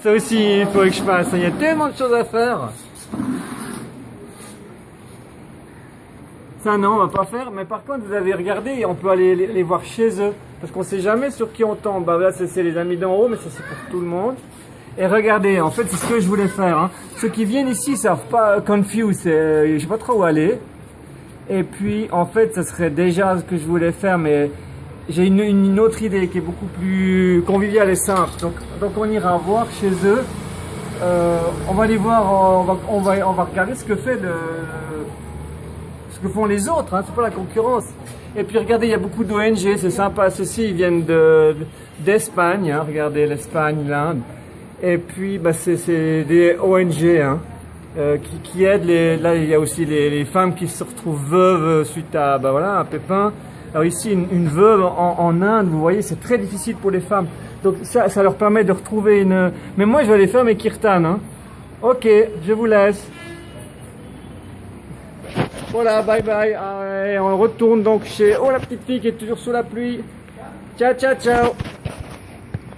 Ça aussi, il faut que je fasse. Il y a tellement de choses à faire. Ça, non, on va pas faire. Mais par contre, vous avez regardé, on peut aller les, voir chez eux. Parce qu'on sait jamais sur qui on tombe. Bah là, c'est les amis d'en haut, mais ça, c'est pour tout le monde. Et regardez, en fait, c'est ce que je voulais faire. hein. Ceux qui viennent ici savent pas confuse. c'est- Je sais pas trop où aller. Et puis, en fait, ça serait déjà ce que je voulais faire, mais j'ai une, autre idée qui est beaucoup plus conviviale et simple. Donc, on ira voir chez eux. Euh, on va aller voir, on va, on va, on va regarder ce que fait le, ce que font les autres. Hein, c'est pas la concurrence. Et puis regardez, il y a beaucoup d'ONG, c'est sympa. Ceux-ci, ils viennent de d'Espagne. Hein, regardez l'Espagne, l'Inde. Et puis, bah, c'est des ONG. Hein euh, qui, aident les. Là, il y a aussi les, les femmes qui se retrouvent veuves suite à bah voilà un pépin. Alors ici, une, veuve en, Inde, vous voyez, c'est très difficile pour les femmes. Donc ça, ça leur permet de retrouver une. Mais moi, je vais aller faire mes kirtans. Hein. Ok, je vous laisse. Voilà, bye bye. Et on retourne donc chez. Oh la petite fille qui est toujours sous la pluie. Ciao, ciao, ciao.